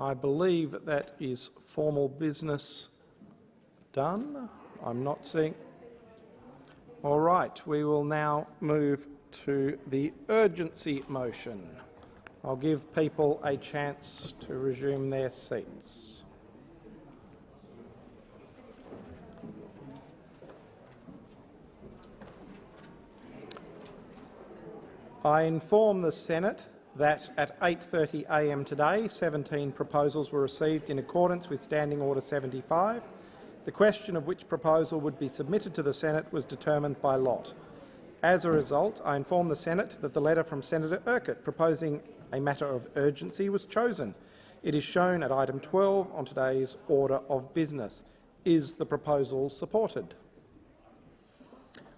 I believe that is formal business done. I'm not seeing. All right, we will now move to the urgency motion. I'll give people a chance to resume their seats. I inform the Senate that at 8.30am today 17 proposals were received in accordance with Standing Order 75. The question of which proposal would be submitted to the Senate was determined by lot. As a result, I inform the Senate that the letter from Senator Urquhart proposing a matter of urgency was chosen. It is shown at item 12 on today's order of business. Is the proposal supported?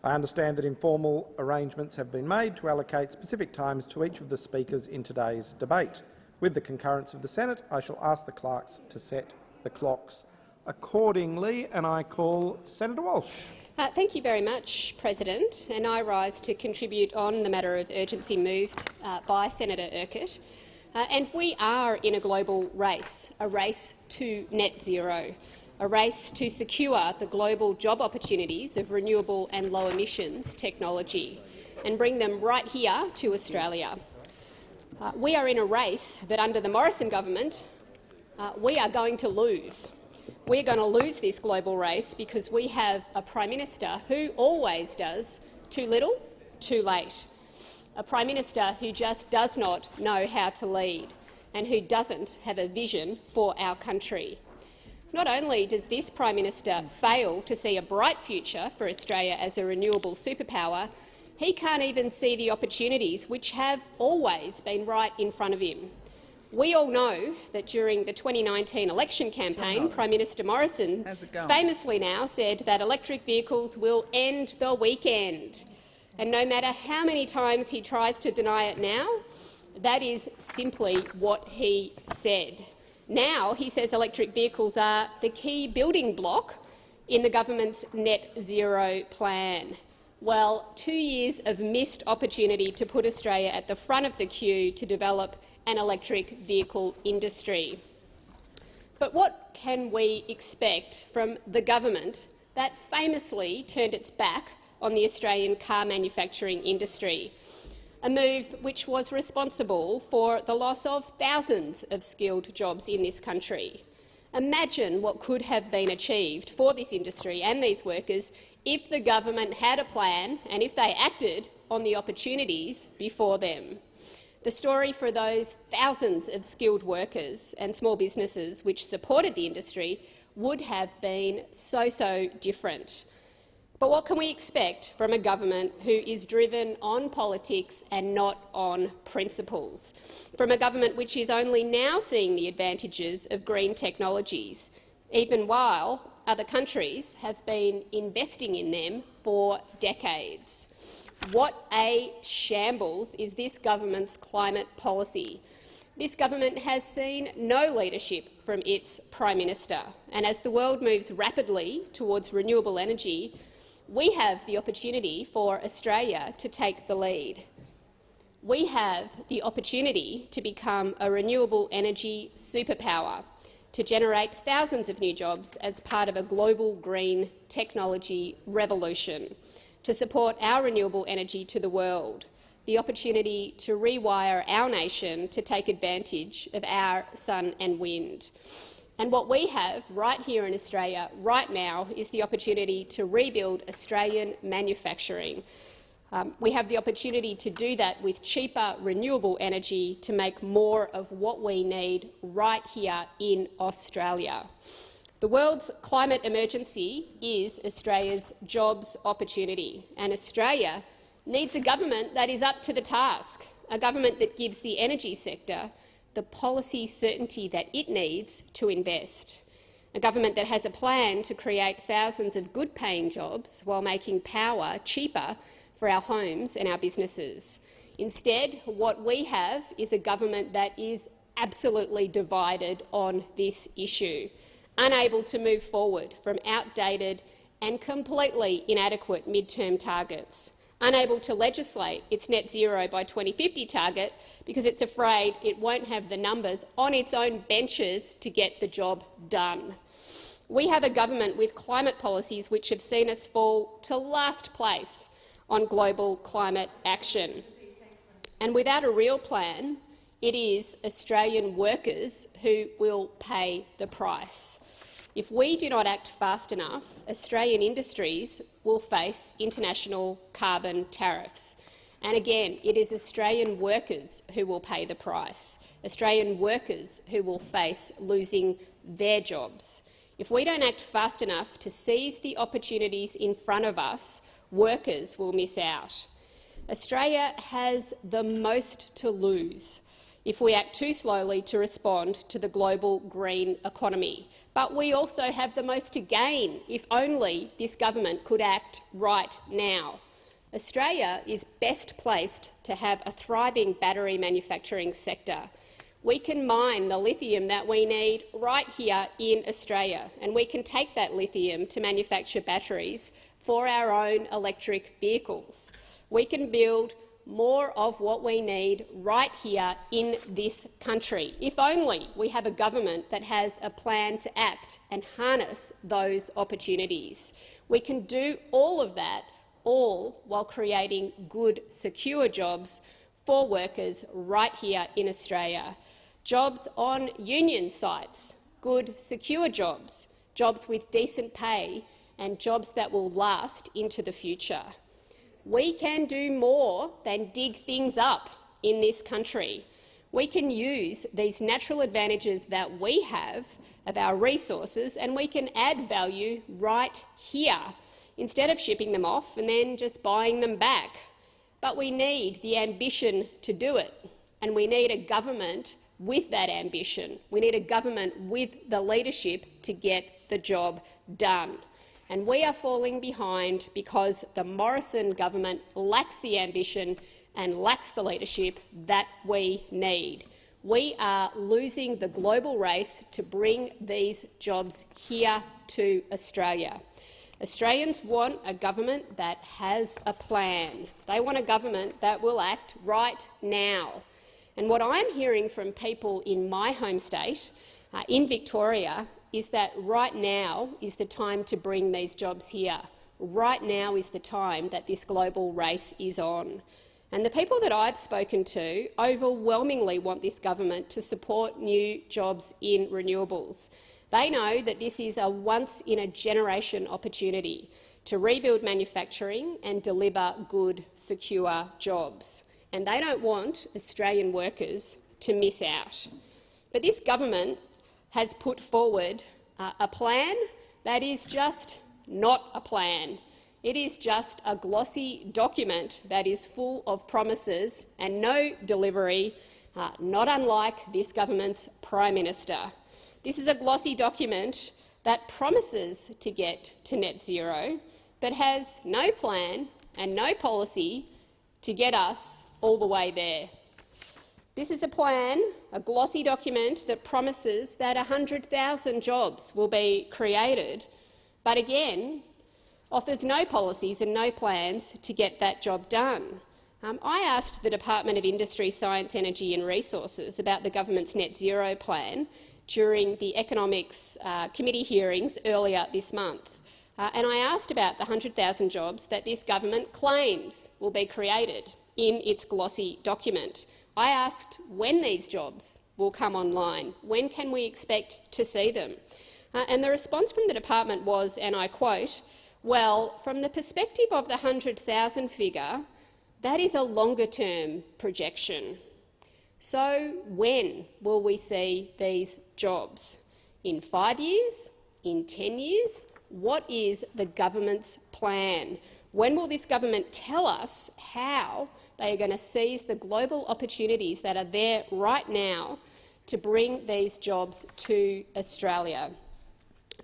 I understand that informal arrangements have been made to allocate specific times to each of the speakers in today's debate. With the concurrence of the Senate, I shall ask the clerks to set the clocks accordingly, and I call Senator Walsh. Uh, thank you very much, President. And I rise to contribute on the matter of urgency moved uh, by Senator Urquhart. Uh, and we are in a global race, a race to net zero, a race to secure the global job opportunities of renewable and low emissions technology and bring them right here to Australia. Uh, we are in a race that, under the Morrison government, uh, we are going to lose. We're going to lose this global race because we have a Prime Minister who always does too little, too late. A Prime Minister who just does not know how to lead and who doesn't have a vision for our country. Not only does this Prime Minister fail to see a bright future for Australia as a renewable superpower, he can't even see the opportunities which have always been right in front of him. We all know that during the 2019 election campaign, Prime Minister Morrison famously now said that electric vehicles will end the weekend. And no matter how many times he tries to deny it now, that is simply what he said. Now he says electric vehicles are the key building block in the government's net zero plan. Well, two years of missed opportunity to put Australia at the front of the queue to develop an electric vehicle industry. But what can we expect from the government that famously turned its back on the Australian car manufacturing industry, a move which was responsible for the loss of thousands of skilled jobs in this country. Imagine what could have been achieved for this industry and these workers if the government had a plan and if they acted on the opportunities before them. The story for those thousands of skilled workers and small businesses which supported the industry would have been so, so different. But what can we expect from a government who is driven on politics and not on principles? From a government which is only now seeing the advantages of green technologies, even while other countries have been investing in them for decades. What a shambles is this government's climate policy. This government has seen no leadership from its Prime Minister, and as the world moves rapidly towards renewable energy, we have the opportunity for Australia to take the lead. We have the opportunity to become a renewable energy superpower, to generate thousands of new jobs as part of a global green technology revolution to support our renewable energy to the world, the opportunity to rewire our nation to take advantage of our sun and wind. And what we have right here in Australia right now is the opportunity to rebuild Australian manufacturing. Um, we have the opportunity to do that with cheaper renewable energy to make more of what we need right here in Australia. The world's climate emergency is Australia's jobs opportunity, and Australia needs a government that is up to the task, a government that gives the energy sector the policy certainty that it needs to invest, a government that has a plan to create thousands of good-paying jobs while making power cheaper for our homes and our businesses. Instead, what we have is a government that is absolutely divided on this issue unable to move forward from outdated and completely inadequate mid-term targets, unable to legislate its net zero by 2050 target because it's afraid it won't have the numbers on its own benches to get the job done. We have a government with climate policies which have seen us fall to last place on global climate action. And without a real plan, it is Australian workers who will pay the price. If we do not act fast enough, Australian industries will face international carbon tariffs. And again, it is Australian workers who will pay the price, Australian workers who will face losing their jobs. If we don't act fast enough to seize the opportunities in front of us, workers will miss out. Australia has the most to lose if we act too slowly to respond to the global green economy. But we also have the most to gain if only this government could act right now. Australia is best placed to have a thriving battery manufacturing sector. We can mine the lithium that we need right here in Australia, and we can take that lithium to manufacture batteries for our own electric vehicles. We can build more of what we need right here in this country, if only we have a government that has a plan to act and harness those opportunities. We can do all of that, all while creating good, secure jobs for workers right here in Australia. Jobs on union sites, good, secure jobs, jobs with decent pay and jobs that will last into the future we can do more than dig things up in this country. We can use these natural advantages that we have of our resources and we can add value right here instead of shipping them off and then just buying them back. But we need the ambition to do it, and we need a government with that ambition. We need a government with the leadership to get the job done and we are falling behind because the Morrison government lacks the ambition and lacks the leadership that we need. We are losing the global race to bring these jobs here to Australia. Australians want a government that has a plan. They want a government that will act right now. And what I'm hearing from people in my home state, uh, in Victoria, is that right now is the time to bring these jobs here. Right now is the time that this global race is on. And the people that I've spoken to overwhelmingly want this government to support new jobs in renewables. They know that this is a once-in-a-generation opportunity to rebuild manufacturing and deliver good, secure jobs. And they don't want Australian workers to miss out. But this government has put forward uh, a plan that is just not a plan. It is just a glossy document that is full of promises and no delivery, uh, not unlike this government's Prime Minister. This is a glossy document that promises to get to net zero, but has no plan and no policy to get us all the way there. This is a plan, a glossy document that promises that 100,000 jobs will be created, but again offers no policies and no plans to get that job done. Um, I asked the Department of Industry, Science, Energy and Resources about the government's net zero plan during the Economics uh, Committee hearings earlier this month. Uh, and I asked about the 100,000 jobs that this government claims will be created in its glossy document. I asked when these jobs will come online. When can we expect to see them? Uh, and the response from the department was, and I quote, well, from the perspective of the 100,000 figure, that is a longer-term projection. So when will we see these jobs? In five years? In 10 years? What is the government's plan? When will this government tell us how they are going to seize the global opportunities that are there right now to bring these jobs to Australia?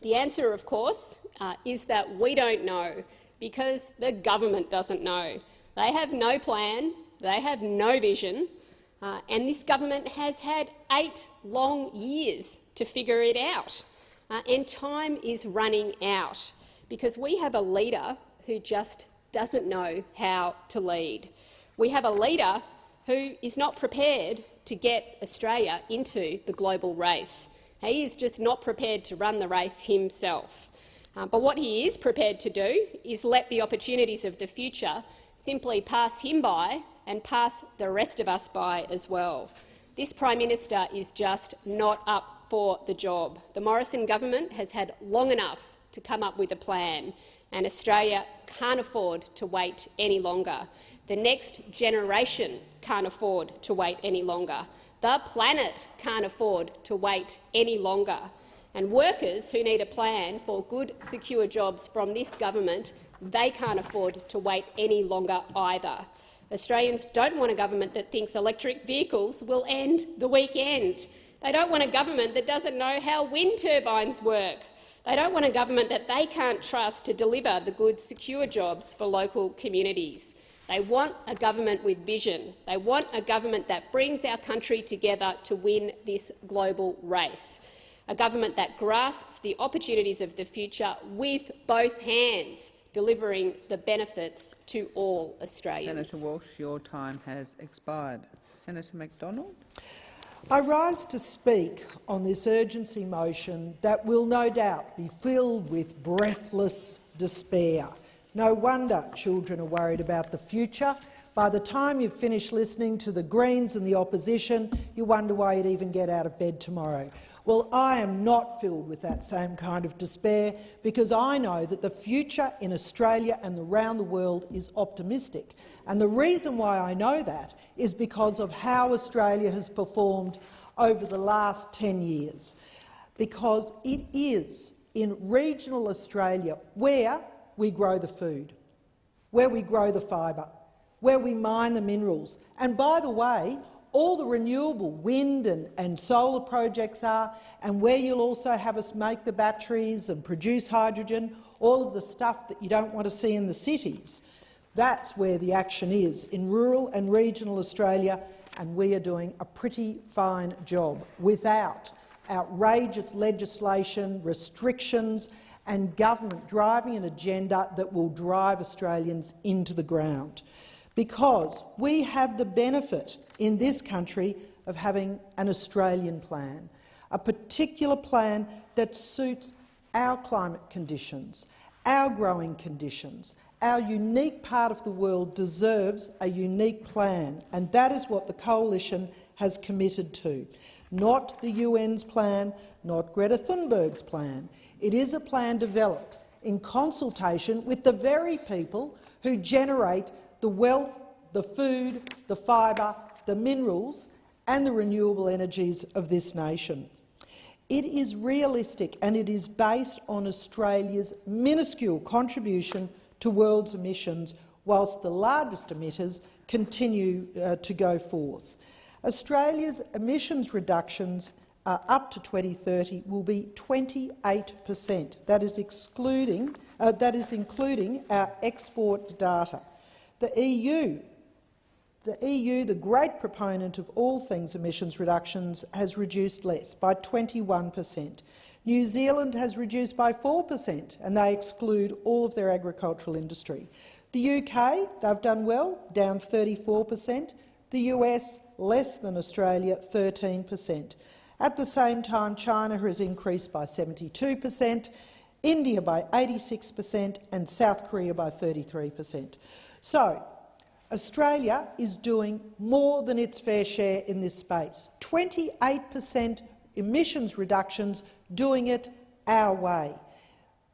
The answer, of course, uh, is that we don't know, because the government doesn't know. They have no plan, they have no vision, uh, and this government has had eight long years to figure it out. Uh, and time is running out, because we have a leader who just doesn't know how to lead. We have a leader who is not prepared to get Australia into the global race. He is just not prepared to run the race himself. Uh, but what he is prepared to do is let the opportunities of the future simply pass him by and pass the rest of us by as well. This Prime Minister is just not up for the job. The Morrison government has had long enough to come up with a plan, and Australia can't afford to wait any longer. The next generation can't afford to wait any longer. The planet can't afford to wait any longer. And workers who need a plan for good, secure jobs from this government, they can't afford to wait any longer either. Australians don't want a government that thinks electric vehicles will end the weekend. They don't want a government that doesn't know how wind turbines work. They don't want a government that they can't trust to deliver the good, secure jobs for local communities. They want a government with vision. They want a government that brings our country together to win this global race, a government that grasps the opportunities of the future with both hands, delivering the benefits to all Australians. Senator Walsh, your time has expired. Senator McDonald. I rise to speak on this urgency motion that will no doubt be filled with breathless despair. No wonder children are worried about the future. By the time you've finished listening to the Greens and the opposition, you wonder why you'd even get out of bed tomorrow. Well, I am not filled with that same kind of despair because I know that the future in Australia and around the world is optimistic. And the reason why I know that is because of how Australia has performed over the last 10 years. Because it is in regional Australia where we grow the food, where we grow the fibre, where we mine the minerals. And by the way, all the renewable wind and, and solar projects are, and where you'll also have us make the batteries and produce hydrogen, all of the stuff that you don't want to see in the cities. That's where the action is, in rural and regional Australia, and we are doing a pretty fine job without outrageous legislation, restrictions and government driving an agenda that will drive Australians into the ground. Because we have the benefit in this country of having an Australian plan, a particular plan that suits our climate conditions, our growing conditions. Our unique part of the world deserves a unique plan, and that is what the Coalition has committed to. Not the UN's plan, not Greta Thunberg's plan. It is a plan developed in consultation with the very people who generate the wealth, the food, the fibre, the minerals and the renewable energies of this nation. It is realistic and it is based on Australia's minuscule contribution to world's emissions, whilst the largest emitters continue uh, to go forth. Australia's emissions reductions uh, up to 2030 will be 28 per cent. That is excluding uh, that is including our export data. The EU the EU, the great proponent of all things emissions reductions, has reduced less, by 21 per cent. New Zealand has reduced by 4 per cent, and they exclude all of their agricultural industry. The UK, they've done well, down 34 per cent. The US, less than Australia, 13 per cent. At the same time, China has increased by 72 per cent, India by 86 per cent and South Korea by 33 per cent. So, Australia is doing more than its fair share in this space. 28 per cent emissions reductions, doing it our way,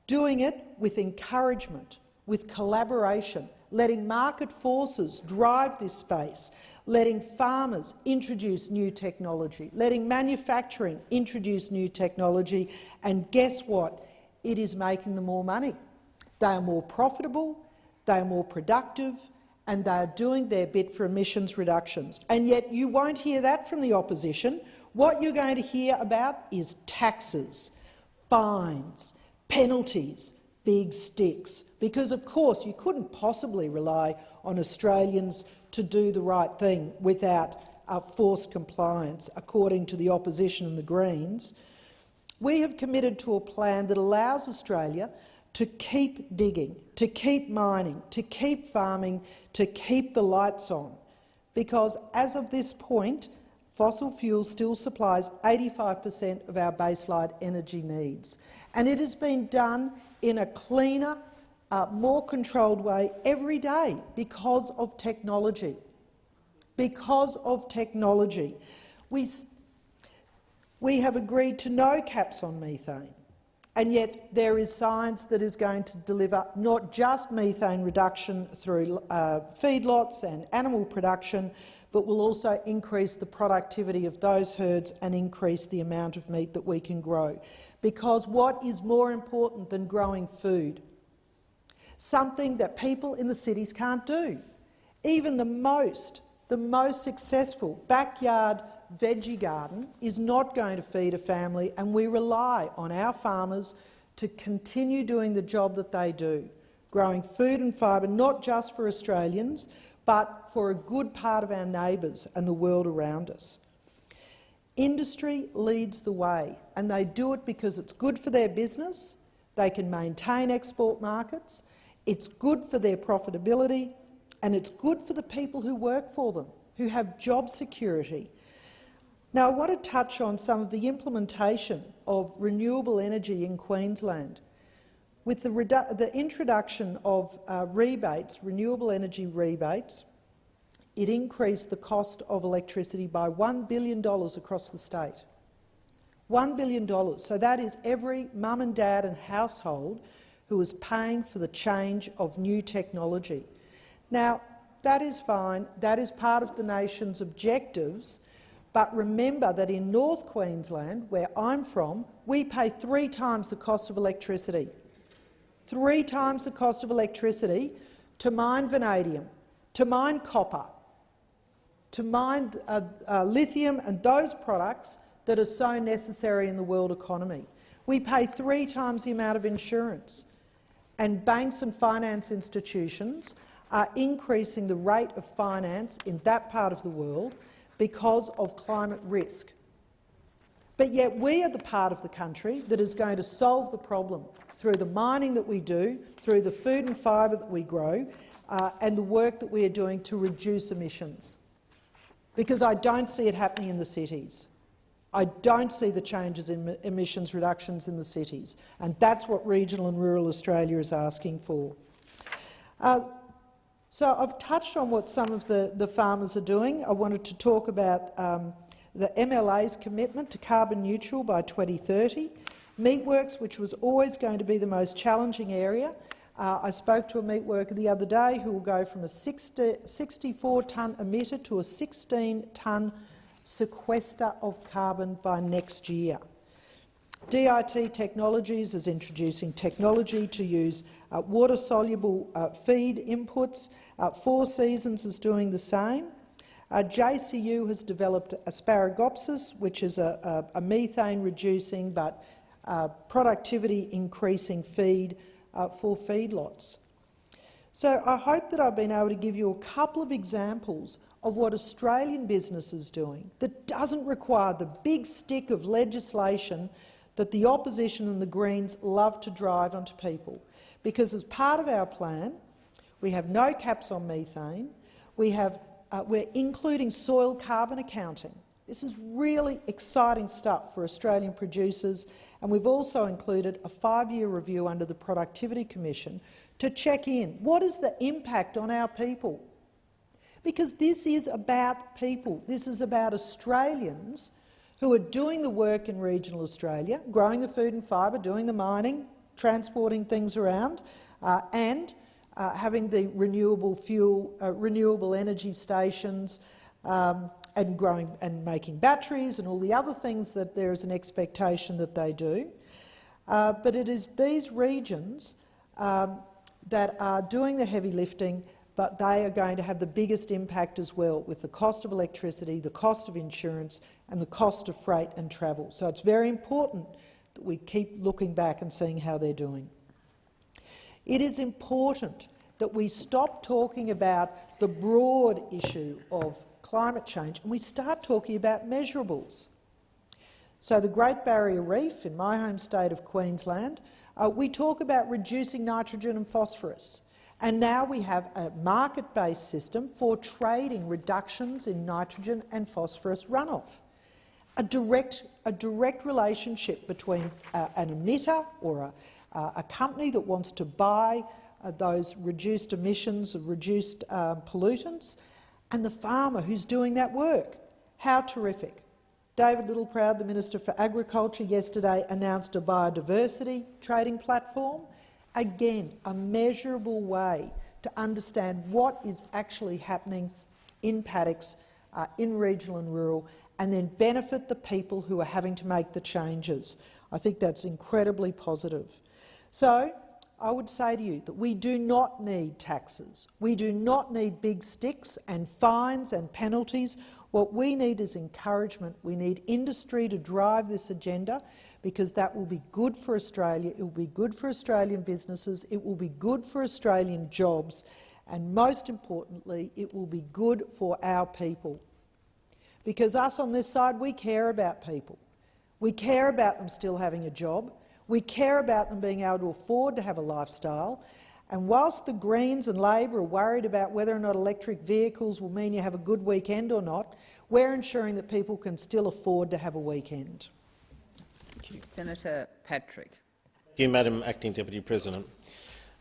doing it with encouragement, with collaboration, letting market forces drive this space, letting farmers introduce new technology, letting manufacturing introduce new technology, and guess what? It is making them more money. They are more profitable, they are more productive, and they are doing their bit for emissions reductions. And yet you won't hear that from the opposition. What you're going to hear about is taxes, fines, penalties, big sticks. Because, of course, you couldn't possibly rely on Australians to do the right thing without uh, forced compliance, according to the opposition and the Greens. We have committed to a plan that allows Australia to keep digging, to keep mining, to keep farming, to keep the lights on. Because as of this point, fossil fuel still supplies 85 per cent of our baseline energy needs. And it has been done in a cleaner, uh, more controlled way every day because of technology. Because of technology. We, we have agreed to no caps on methane. And yet there is science that is going to deliver not just methane reduction through uh, feedlots and animal production, but will also increase the productivity of those herds and increase the amount of meat that we can grow. Because what is more important than growing food? Something that people in the cities can't do. Even the most, the most successful backyard veggie garden is not going to feed a family, and we rely on our farmers to continue doing the job that they do, growing food and fibre not just for Australians, but for a good part of our neighbours and the world around us. Industry leads the way, and they do it because it's good for their business, they can maintain export markets, it's good for their profitability, and it's good for the people who work for them, who have job security, now, I want to touch on some of the implementation of renewable energy in Queensland. With the, the introduction of uh, rebates, renewable energy rebates, it increased the cost of electricity by $1 billion across the state. $1 billion. So that is every mum and dad and household who is paying for the change of new technology. Now, that is fine. That is part of the nation's objectives but remember that in North Queensland, where I'm from, we pay three times the cost of electricity. Three times the cost of electricity to mine vanadium, to mine copper, to mine uh, uh, lithium and those products that are so necessary in the world economy. We pay three times the amount of insurance, and banks and finance institutions are increasing the rate of finance in that part of the world because of climate risk. But yet we are the part of the country that is going to solve the problem through the mining that we do, through the food and fibre that we grow, uh, and the work that we are doing to reduce emissions. Because I don't see it happening in the cities. I don't see the changes in emissions reductions in the cities, and that's what regional and rural Australia is asking for. Uh, so I've touched on what some of the, the farmers are doing. I wanted to talk about um, the MLA's commitment to carbon neutral by 2030. Meatworks, which was always going to be the most challenging area. Uh, I spoke to a meat worker the other day who will go from a 64-tonne emitter to a 16-tonne sequester of carbon by next year. DIT Technologies is introducing technology to use uh, water-soluble uh, feed inputs. Uh, Four Seasons is doing the same. Uh, JCU has developed Asparagopsis, which is a, a, a methane-reducing but uh, productivity-increasing feed uh, for feedlots. So I hope that I've been able to give you a couple of examples of what Australian business is doing that doesn't require the big stick of legislation that the opposition and the Greens love to drive onto people. Because as part of our plan, we have no caps on methane, we have, uh, we're including soil carbon accounting. This is really exciting stuff for Australian producers, and we've also included a five-year review under the Productivity Commission to check in. What is the impact on our people? Because this is about people. This is about Australians who are doing the work in regional Australia, growing the food and fibre, doing the mining, transporting things around, uh, and uh, having the renewable fuel, uh, renewable energy stations, um, and growing and making batteries and all the other things that there is an expectation that they do. Uh, but it is these regions um, that are doing the heavy lifting but they are going to have the biggest impact as well with the cost of electricity, the cost of insurance and the cost of freight and travel. So it's very important that we keep looking back and seeing how they're doing. It is important that we stop talking about the broad issue of climate change and we start talking about measurables. So the Great Barrier Reef in my home state of Queensland, uh, we talk about reducing nitrogen and phosphorus. And now we have a market-based system for trading reductions in nitrogen and phosphorus runoff. A direct, a direct relationship between uh, an emitter or a, uh, a company that wants to buy those reduced emissions, reduced um, pollutants, and the farmer who's doing that work. How terrific. David Littleproud, the Minister for Agriculture, yesterday announced a biodiversity trading platform. Again, a measurable way to understand what is actually happening in paddocks, uh, in regional and rural, and then benefit the people who are having to make the changes. I think that's incredibly positive. So I would say to you that we do not need taxes. We do not need big sticks and fines and penalties. What we need is encouragement. We need industry to drive this agenda because that will be good for Australia, it will be good for Australian businesses, it will be good for Australian jobs, and most importantly, it will be good for our people. Because us on this side, we care about people. We care about them still having a job. We care about them being able to afford to have a lifestyle. And whilst the Greens and Labor are worried about whether or not electric vehicles will mean you have a good weekend or not, we're ensuring that people can still afford to have a weekend. Senator Patrick. Thank you, Madam Acting Deputy President.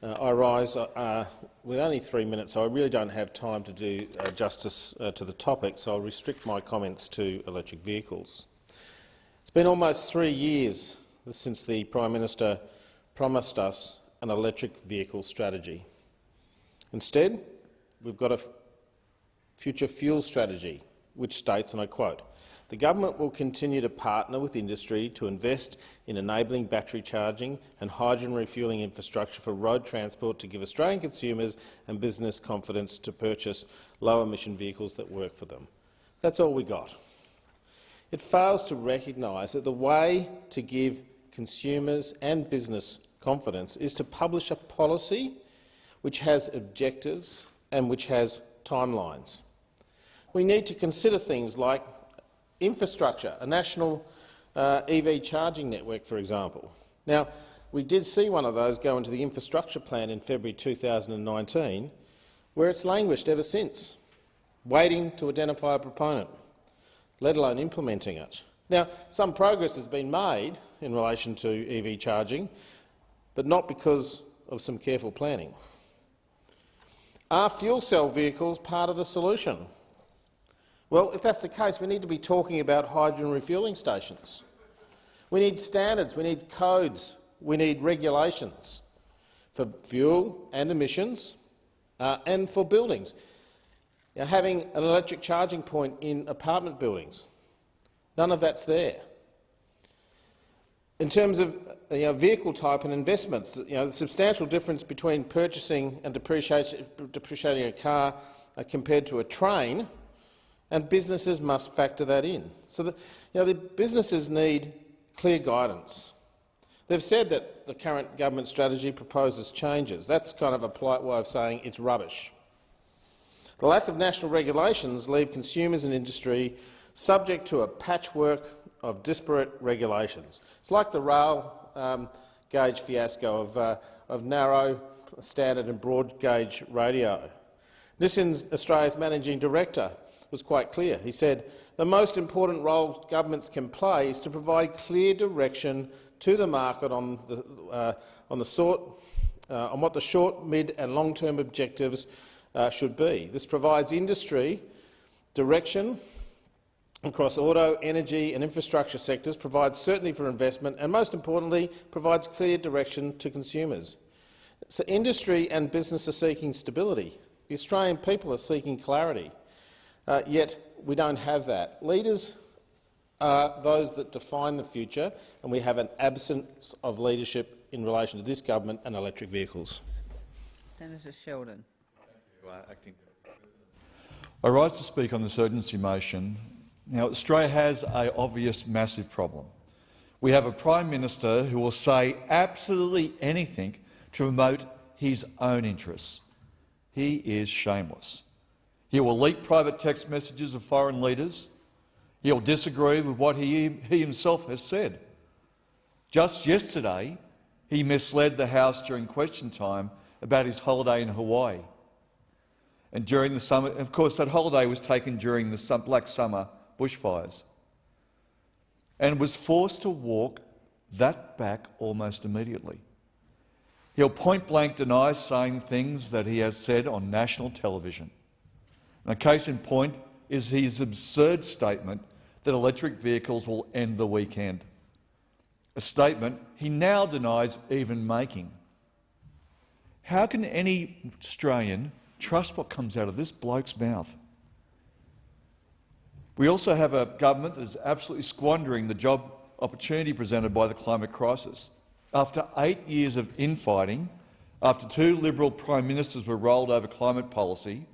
Uh, I rise uh, with only three minutes, so I really don't have time to do uh, justice uh, to the topic, so I'll restrict my comments to electric vehicles. It's been almost three years since the Prime Minister promised us an electric vehicle strategy. Instead, we've got a future fuel strategy, which states, and I quote, the government will continue to partner with industry to invest in enabling battery charging and hydrogen refuelling infrastructure for road transport to give Australian consumers and business confidence to purchase low-emission vehicles that work for them. That's all we got. It fails to recognise that the way to give consumers and business confidence is to publish a policy which has objectives and which has timelines. We need to consider things like infrastructure, a national uh, EV charging network, for example. Now, we did see one of those go into the infrastructure plan in February 2019, where it's languished ever since, waiting to identify a proponent, let alone implementing it. Now, some progress has been made in relation to EV charging, but not because of some careful planning. Are fuel cell vehicles part of the solution? Well, if that's the case, we need to be talking about hydrogen refuelling stations. We need standards, we need codes, we need regulations for fuel and emissions uh, and for buildings. Now, having an electric charging point in apartment buildings, none of that's there. In terms of you know, vehicle type and investments, you know, the substantial difference between purchasing and depreciating a car uh, compared to a train and businesses must factor that in. So the, you know, the businesses need clear guidance. They've said that the current government strategy proposes changes. That's kind of a polite way of saying it's rubbish. The lack of national regulations leave consumers and industry subject to a patchwork of disparate regulations. It's like the rail um, gauge fiasco of, uh, of narrow, standard and broad gauge radio. Nissan's Australia's managing director was quite clear. He said, the most important role governments can play is to provide clear direction to the market on, the, uh, on, the sort, uh, on what the short, mid and long-term objectives uh, should be. This provides industry direction across auto, energy and infrastructure sectors, provides certainty for investment and, most importantly, provides clear direction to consumers. So industry and business are seeking stability. The Australian people are seeking clarity. Uh, yet we don't have that. Leaders are those that define the future, and we have an absence of leadership in relation to this government and electric vehicles. Senator Sheldon. I rise to speak on this urgency motion. Now, Australia has an obvious massive problem. We have a Prime Minister who will say absolutely anything to promote his own interests. He is shameless. He will leak private text messages of foreign leaders. He'll disagree with what he, he himself has said. Just yesterday, he misled the House during question time about his holiday in Hawaii. And during the summer, of course, that holiday was taken during the Black Summer bushfires and was forced to walk that back almost immediately. He'll point blank deny saying things that he has said on national television. And a case in point is his absurd statement that electric vehicles will end the weekend, a statement he now denies even making. How can any Australian trust what comes out of this bloke's mouth? We also have a government that is absolutely squandering the job opportunity presented by the climate crisis. After eight years of infighting, after two Liberal Prime Ministers were rolled over climate policy,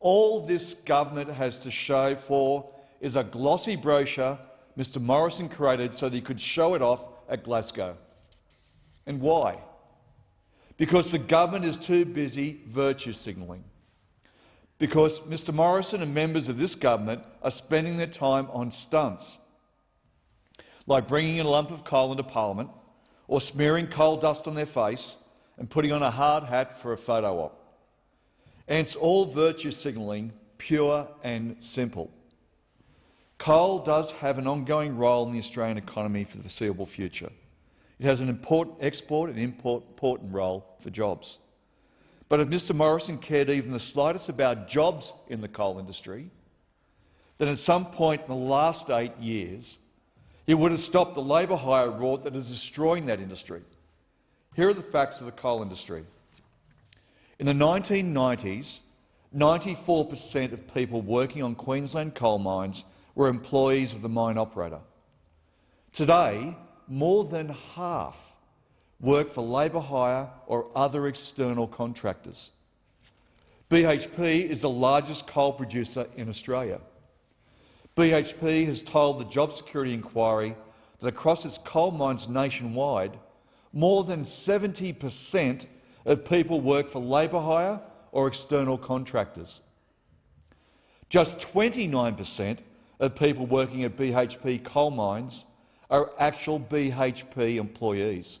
all this government has to show for is a glossy brochure Mr Morrison created so that he could show it off at Glasgow. And why? Because the government is too busy virtue signalling. Because Mr Morrison and members of this government are spending their time on stunts, like bringing in a lump of coal into parliament or smearing coal dust on their face and putting on a hard hat for a photo op. And it's all virtue signalling, pure and simple. Coal does have an ongoing role in the Australian economy for the foreseeable future. It has an important export and import, important role for jobs. But if Mr Morrison cared even the slightest about jobs in the coal industry, then at some point in the last eight years, he would have stopped the labour hire rort that is destroying that industry. Here are the facts of the coal industry. In the 1990s, 94 per cent of people working on Queensland coal mines were employees of the mine operator. Today, more than half work for labour hire or other external contractors. BHP is the largest coal producer in Australia. BHP has told the Job Security Inquiry that across its coal mines nationwide, more than 70 per cent of people work for labour hire or external contractors. Just 29 per cent of people working at BHP coal mines are actual BHP employees.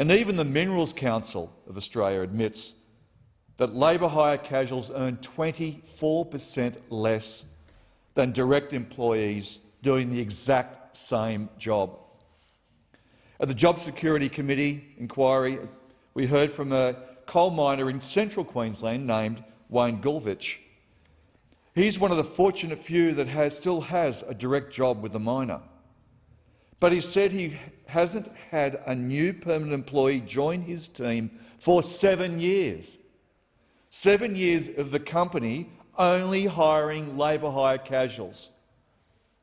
And even the Minerals Council of Australia admits that labour hire casuals earn 24 per cent less than direct employees doing the exact same job. At the Job Security Committee inquiry, we heard from a coal miner in central Queensland named Wayne Gulvich. He's one of the fortunate few that has, still has a direct job with the miner. But he said he hasn't had a new permanent employee join his team for seven years. Seven years of the company only hiring labour hire casuals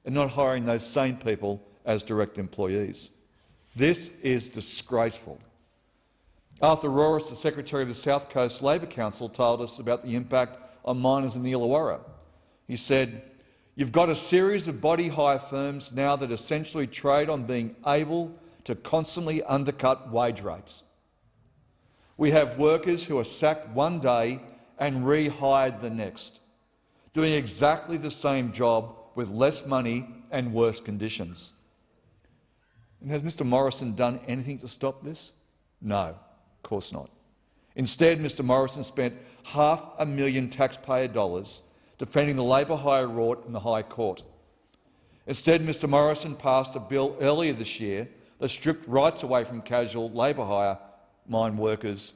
and not hiring those same people as direct employees. This is disgraceful. Arthur Rorris, the Secretary of the South Coast Labor Council, told us about the impact on miners in the Illawarra. He said, You've got a series of body hire firms now that essentially trade on being able to constantly undercut wage rates. We have workers who are sacked one day and rehired the next, doing exactly the same job with less money and worse conditions. And has Mr Morrison done anything to stop this? No, of course not. Instead, Mr Morrison spent half a million taxpayer dollars defending the labour hire rort in the High Court. Instead, Mr Morrison passed a bill earlier this year that stripped rights away from casual labour hire mine workers.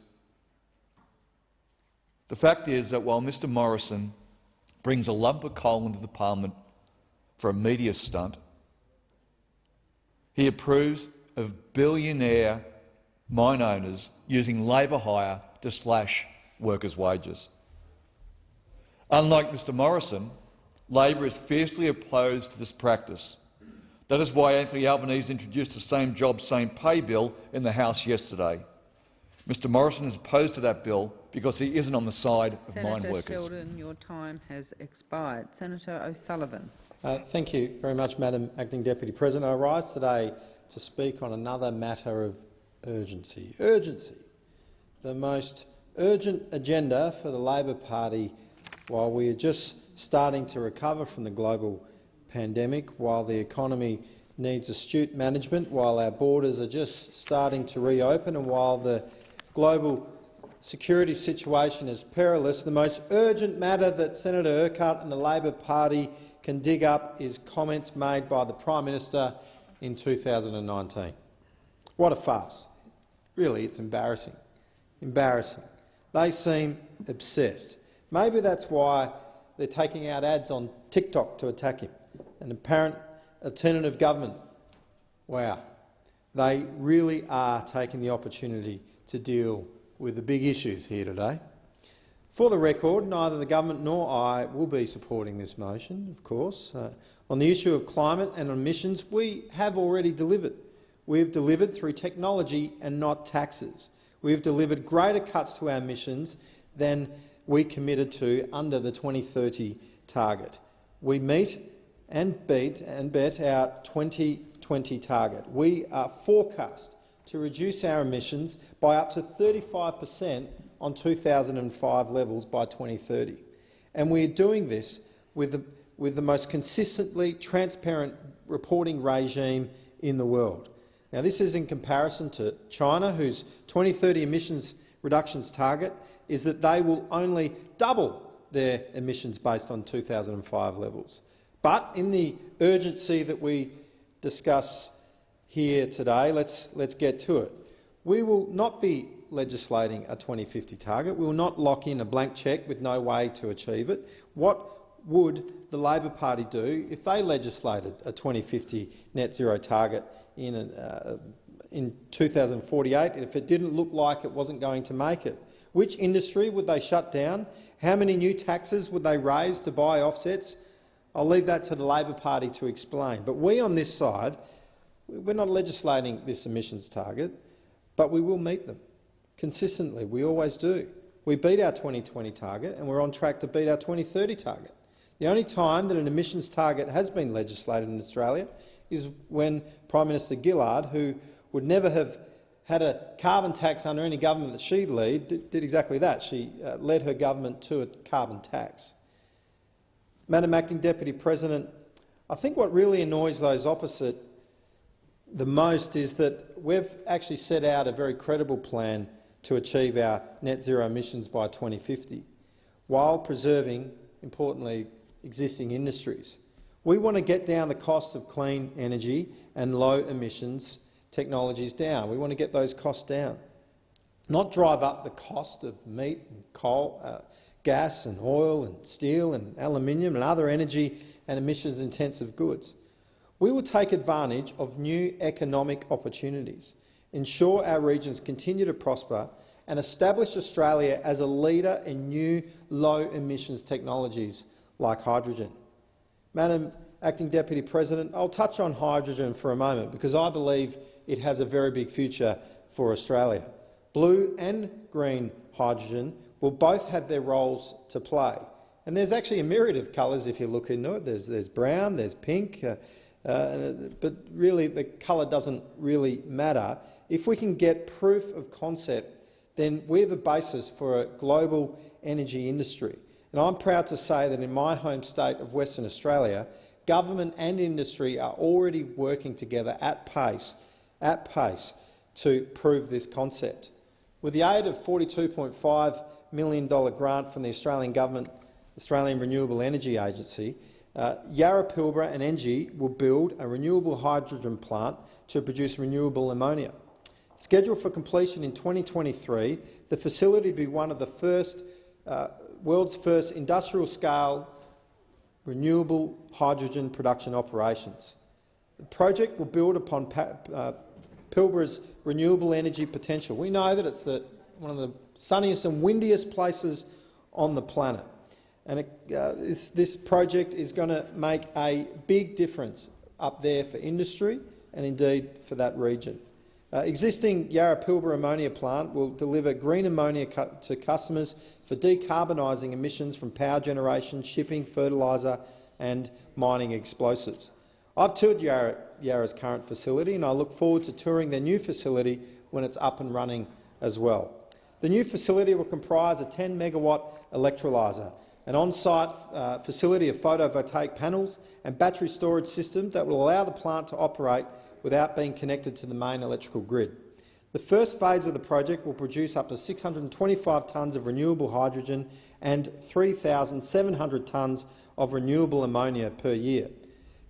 The fact is that while Mr Morrison brings a lump of coal into the parliament for a media stunt, he approves of billionaire mine owners using labour hire to slash workers' wages. Unlike Mr Morrison, Labor is fiercely opposed to this practice. That is why Anthony Albanese introduced the Same Job, Same Pay bill in the House yesterday. Mr Morrison is opposed to that bill because he isn't on the side of Senator mine workers. Senator Sheldon, your time has expired. Senator O'Sullivan. Uh, thank you very much, Madam Acting Deputy President. I rise today to speak on another matter of urgency. Urgency. The most urgent agenda for the Labor Party while we are just starting to recover from the global pandemic, while the economy needs astute management, while our borders are just starting to reopen and while the global security situation is perilous, the most urgent matter that Senator Urquhart and the Labor Party can dig up is comments made by the Prime Minister in 2019. What a farce. Really, it's embarrassing. Embarrassing. They seem obsessed. Maybe that's why they're taking out ads on TikTok to attack him. An apparent alternative government. Wow. They really are taking the opportunity to deal with the big issues here today. For the record, neither the government nor I will be supporting this motion, of course. Uh, on the issue of climate and emissions, we have already delivered. We have delivered through technology and not taxes. We have delivered greater cuts to our emissions than we committed to under the 2030 target. We meet and beat and bet our 2020 target. We are forecast to reduce our emissions by up to 35 per cent on 2005 levels by 2030. And we are doing this with the, with the most consistently transparent reporting regime in the world. Now, this is in comparison to China, whose 2030 emissions reductions target is that they will only double their emissions based on 2005 levels. But in the urgency that we discuss here today, let's, let's get to it. We will not be legislating a 2050 target. We will not lock in a blank cheque with no way to achieve it. What would the Labor Party do if they legislated a 2050 net zero target in, uh, in 2048 if it didn't look like it wasn't going to make it? Which industry would they shut down? How many new taxes would they raise to buy offsets? I'll leave that to the Labor Party to explain. But we on this side, we're not legislating this emissions target, but we will meet them consistently. We always do. We beat our 2020 target and we're on track to beat our 2030 target. The only time that an emissions target has been legislated in Australia is when Prime Minister Gillard, who would never have had a carbon tax under any government that she'd lead, did, did exactly that. She uh, led her government to a carbon tax. Madam Acting Deputy President, I think what really annoys those opposite the most is that we've actually set out a very credible plan to achieve our net zero emissions by 2050, while preserving, importantly, existing industries. We want to get down the cost of clean energy and low emissions technologies down. We want to get those costs down, not drive up the cost of meat and coal, uh, gas and oil and steel and aluminium and other energy and emissions-intensive goods. We will take advantage of new economic opportunities, ensure our regions continue to prosper and establish Australia as a leader in new low-emissions technologies like hydrogen. Madam Acting Deputy President, I'll touch on hydrogen for a moment because I believe it has a very big future for Australia. Blue and green hydrogen will both have their roles to play. And there's actually a myriad of colours if you look into it. There's, there's brown, there's pink, uh, uh, but really the colour doesn't really matter. If we can get proof of concept, then we have a basis for a global energy industry. And I'm proud to say that in my home state of Western Australia, government and industry are already working together at pace, at pace to prove this concept. With the aid of $42.5 million grant from the Australian Government, Australian Renewable Energy Agency, uh, Yara Pilbara and Engie will build a renewable hydrogen plant to produce renewable ammonia. Scheduled for completion in 2023, the facility will be one of the first, uh, world's first industrial-scale renewable hydrogen production operations. The project will build upon uh, Pilbara's renewable energy potential. We know that it's the, one of the sunniest and windiest places on the planet. And it, uh, this, this project is going to make a big difference up there for industry and indeed for that region. Uh, existing Yara Pilbara ammonia plant will deliver green ammonia to customers for decarbonising emissions from power generation, shipping, fertiliser and mining explosives. I've toured Yara, Yara's current facility and I look forward to touring their new facility when it's up and running as well. The new facility will comprise a 10 megawatt electrolyser, an on-site uh, facility of photovoltaic panels and battery storage systems that will allow the plant to operate without being connected to the main electrical grid. The first phase of the project will produce up to 625 tonnes of renewable hydrogen and 3,700 tonnes of renewable ammonia per year.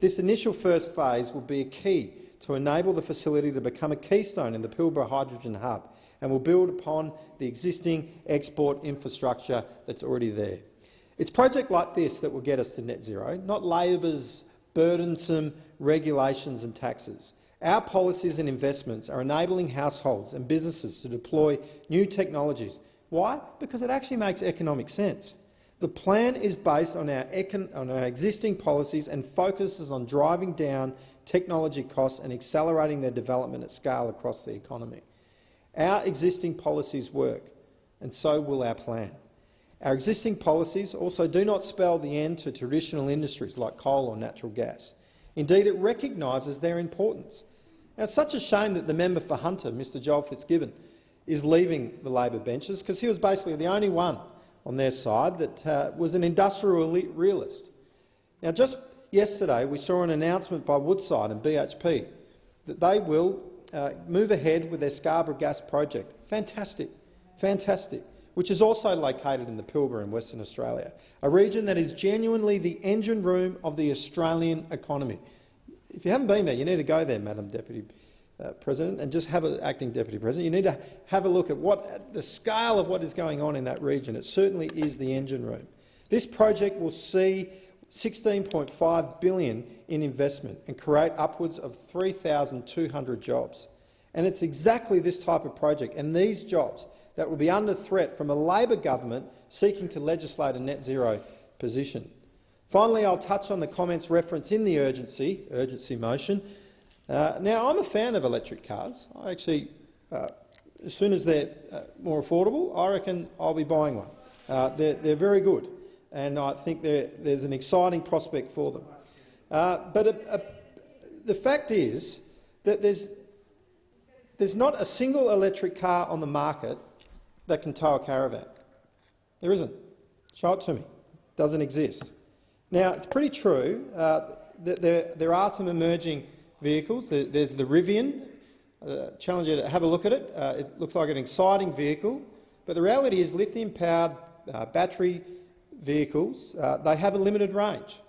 This initial first phase will be a key to enable the facility to become a keystone in the Pilbara Hydrogen Hub and will build upon the existing export infrastructure that's already there. It's projects like this that will get us to net zero, not Labor's burdensome regulations and taxes. Our policies and investments are enabling households and businesses to deploy new technologies. Why? Because it actually makes economic sense. The plan is based on our, on our, existing policies and focuses on driving down technology costs and accelerating their development at scale across the economy. Our existing policies work, and so will our plan. Our existing policies also do not spell the end to traditional industries like coal or natural gas. Indeed, it recognises their importance. Now, it's such a shame that the member for Hunter, Mr Joel Fitzgibbon, is leaving the Labor benches because he was basically the only one on their side that uh, was an industrial realist. Now, just yesterday we saw an announcement by Woodside and BHP that they will uh, move ahead with their Scarborough gas project. Fantastic, fantastic, which is also located in the Pilbara in Western Australia, a region that is genuinely the engine room of the Australian economy. If you haven't been there, you need to go there, Madam Deputy uh, President, and just have an acting Deputy President. You need to have a look at what the scale of what is going on in that region. It certainly is the engine room. This project will see 16.5 billion in investment and create upwards of 3,200 jobs. And it's exactly this type of project and these jobs that will be under threat from a Labor government seeking to legislate a net zero position. Finally, I'll touch on the comments referenced in the urgency, urgency motion. Uh, now, I'm a fan of electric cars. I actually, uh, as soon as they're uh, more affordable, I reckon I'll be buying one. Uh, they're, they're very good and I think there's an exciting prospect for them. Uh, but a, a, the fact is that there's, there's not a single electric car on the market that can tow a caravan. There isn't. Show it to me. It doesn't exist. Now, it's pretty true uh, that there, there are some emerging vehicles. There's the Rivian. Uh, challenge you to have a look at it. Uh, it looks like an exciting vehicle, but the reality is lithium-powered uh, battery vehicles, uh, they have a limited range.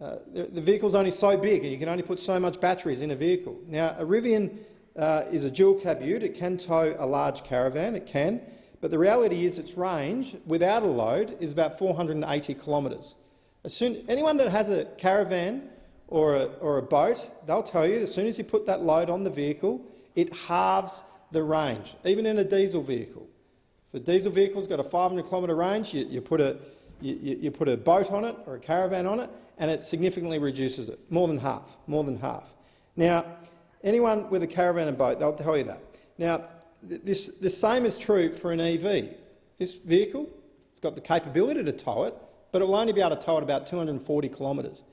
Uh, the, the vehicle's only so big and you can only put so much batteries in a vehicle. Now, a Rivian uh, is a dual cab ute. It can tow a large caravan, it can, but the reality is its range without a load is about 480 kilometres. As soon, anyone that has a caravan or a, or a boat, they'll tell you as soon as you put that load on the vehicle, it halves the range, even in a diesel vehicle. If a diesel vehicle's got a 500 kilometre range, you, you put a you, you, put a boat on it or a caravan on it, and it significantly reduces it, more than half, more than half. Now, anyone with a caravan and boat, they'll tell you that. Now, this, the same is true for an EV. This vehicle, it's got the capability to tow it, but it will only be able to tow it about 240 kilometres.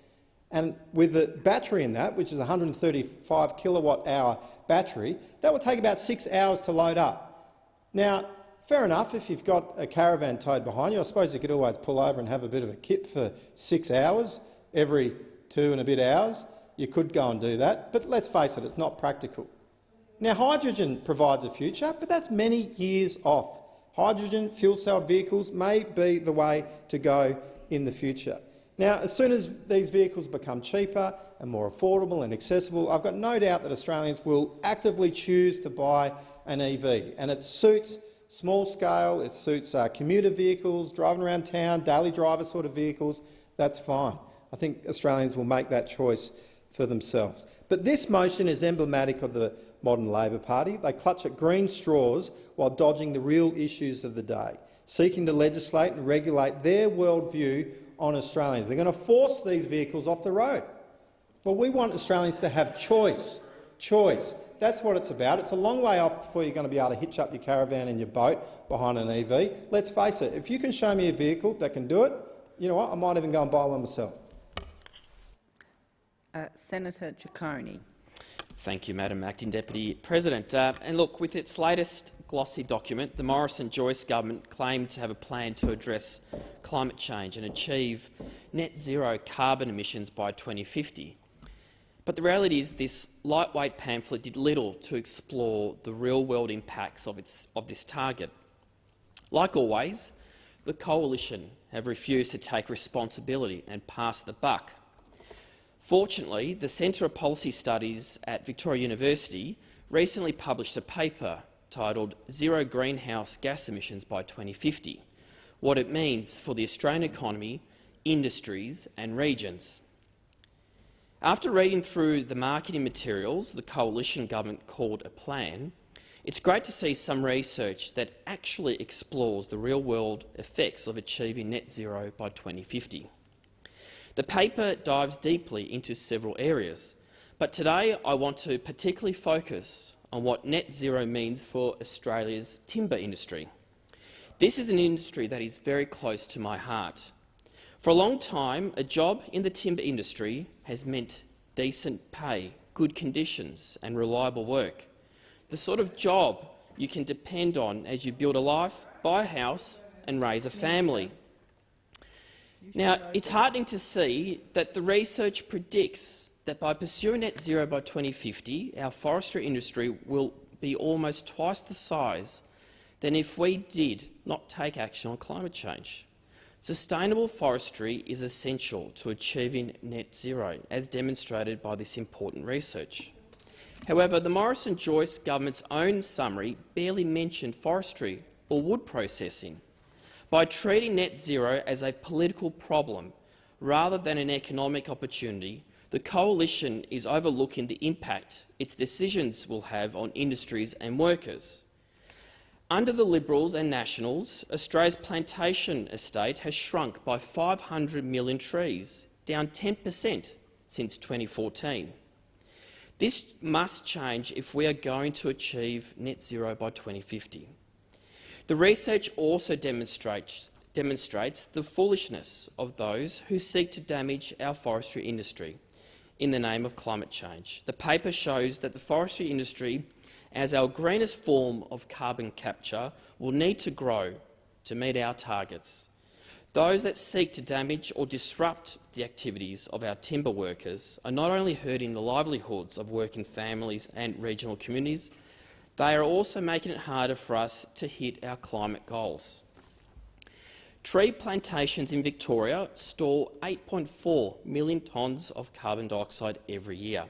And with the battery in that, which is a 135 kilowatt hour battery, that will take about six hours to load up. Now, Fair enough, if you've got a caravan towed behind you, I suppose you could always pull over and have a bit of a kip for six hours every two and a bit hours. You could go and do that, but let's face it, it's not practical. Now, hydrogen provides a future, but that's many years off. Hydrogen fuel cell vehicles may be the way to go in the future. Now, as soon as these vehicles become cheaper and more affordable and accessible, I've got no doubt that Australians will actively choose to buy an EV, and it suits small scale, it suits uh, commuter vehicles, driving around town, daily driver sort of vehicles, that's fine. I think Australians will make that choice for themselves. But this motion is emblematic of the modern Labor Party. They clutch at green straws while dodging the real issues of the day, seeking to legislate and regulate their worldview on Australians. They're going to force these vehicles off the road. Well, we want Australians to have choice, choice. That's what it's about. It's a long way off before you're going to be able to hitch up your caravan and your boat behind an EV. Let's face it, if you can show me a vehicle that can do it, you know what, I might even go and buy one myself. Uh, Senator Ciccone. Thank you, Madam Acting Deputy President. Uh, and look, with its latest glossy document, the Morrison-Joyce government claimed to have a plan to address climate change and achieve net zero carbon emissions by 2050. But the reality is this lightweight pamphlet did little to explore the real-world impacts of, its, of this target. Like always, the Coalition have refused to take responsibility and pass the buck. Fortunately, the Centre of Policy Studies at Victoria University recently published a paper titled Zero Greenhouse Gas Emissions by 2050, what it means for the Australian economy, industries and regions. After reading through the marketing materials the coalition government called a plan, it's great to see some research that actually explores the real-world effects of achieving net zero by 2050. The paper dives deeply into several areas, but today I want to particularly focus on what net zero means for Australia's timber industry. This is an industry that is very close to my heart. For a long time, a job in the timber industry has meant decent pay, good conditions and reliable work. The sort of job you can depend on as you build a life, buy a house and raise a family. Now, it's heartening to see that the research predicts that by pursuing net zero by 2050, our forestry industry will be almost twice the size than if we did not take action on climate change. Sustainable forestry is essential to achieving net zero, as demonstrated by this important research. However, the Morrison-Joyce government's own summary barely mentioned forestry or wood processing. By treating net zero as a political problem rather than an economic opportunity, the coalition is overlooking the impact its decisions will have on industries and workers. Under the Liberals and Nationals, Australia's plantation estate has shrunk by 500 million trees, down 10 per cent since 2014. This must change if we are going to achieve net zero by 2050. The research also demonstrates, demonstrates the foolishness of those who seek to damage our forestry industry in the name of climate change. The paper shows that the forestry industry, as our greenest form of carbon capture, will need to grow to meet our targets. Those that seek to damage or disrupt the activities of our timber workers are not only hurting the livelihoods of working families and regional communities, they are also making it harder for us to hit our climate goals. Tree plantations in Victoria store 8.4 million tonnes of carbon dioxide every year.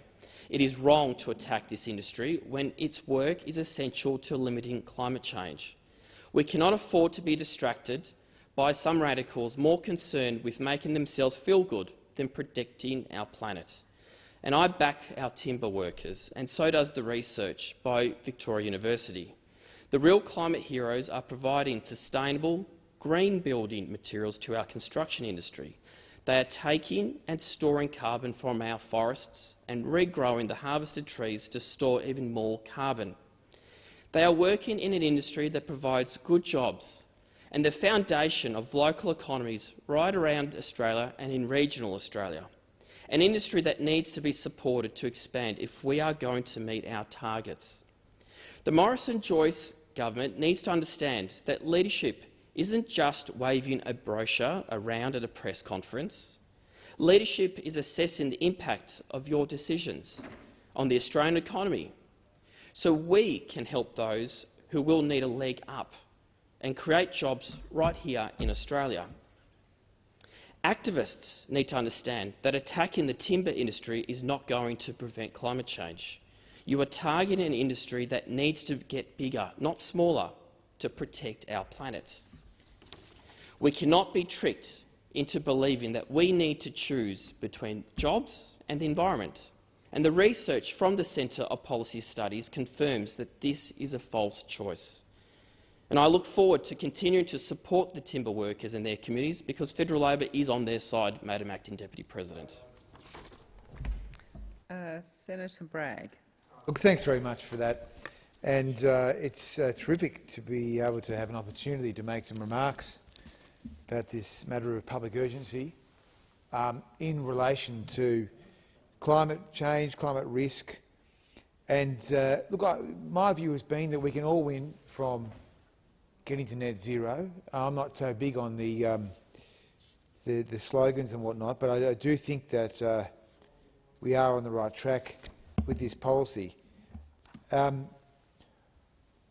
It is wrong to attack this industry when its work is essential to limiting climate change. We cannot afford to be distracted by some radicals more concerned with making themselves feel good than protecting our planet. And I back our timber workers, and so does the research by Victoria University. The real climate heroes are providing sustainable, green building materials to our construction industry. They are taking and storing carbon from our forests and regrowing the harvested trees to store even more carbon. They are working in an industry that provides good jobs and the foundation of local economies right around Australia and in regional Australia, an industry that needs to be supported to expand if we are going to meet our targets. The Morrison-Joyce government needs to understand that leadership isn't just waving a brochure around at a press conference. Leadership is assessing the impact of your decisions on the Australian economy so we can help those who will need a leg up and create jobs right here in Australia. Activists need to understand that attacking the timber industry is not going to prevent climate change. You are targeting an industry that needs to get bigger, not smaller, to protect our planet. We cannot be tricked into believing that we need to choose between jobs and the environment. And the research from the Centre of Policy Studies confirms that this is a false choice. And I look forward to continuing to support the timber workers and their communities because Federal Labor is on their side, Madam Acting Deputy President. Uh, Senator Bragg. Look, thanks very much for that. And uh, it's uh, terrific to be able to have an opportunity to make some remarks about this matter of public urgency um, in relation to climate change, climate risk, And uh, look, I, my view has been that we can all win from getting to net zero. I'm not so big on the um, the, the slogans and whatnot, but I, I do think that uh, we are on the right track with this policy. Um,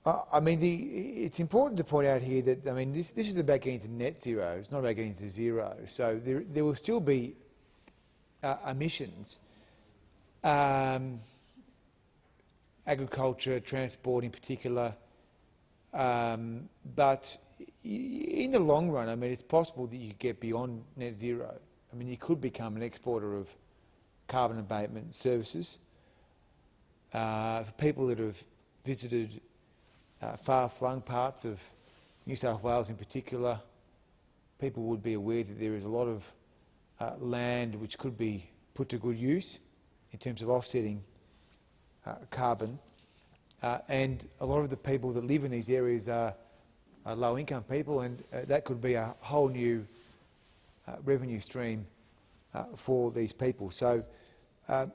I, mean, the, it's important to point out here that I mean this, this is about getting to net zero. It's not about getting to zero. So there, there will still be uh, emissions. Um, agriculture, transport in particular. Um, but in the long run, I mean, it's possible that you get beyond net zero. I mean, you could become an exporter of carbon abatement services. Uh, for people that have visited uh, far-flung parts of New South Wales in particular, people would be aware that there is a lot of uh, land which could be put to good use in terms of offsetting uh, carbon. Uh, and a lot of the people that live in these areas are, are low-income people, and uh, that could be a whole new uh, revenue stream for these people. So uh,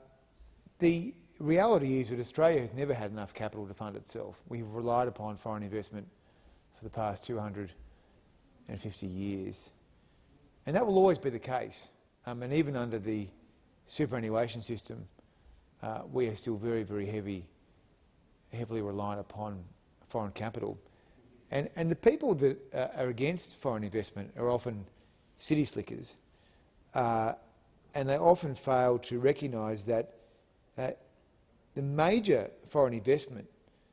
the reality is that Australia has never had enough capital to fund itself. We've relied upon foreign investment for the past 250 years. And that will always be the case. Um, and even under the superannuation system, uh, we are still very, very heavy, heavily reliant upon foreign capital. And, and the people that uh, are against foreign investment are often city slickers, uh, and they often fail to recognise that the major foreign investment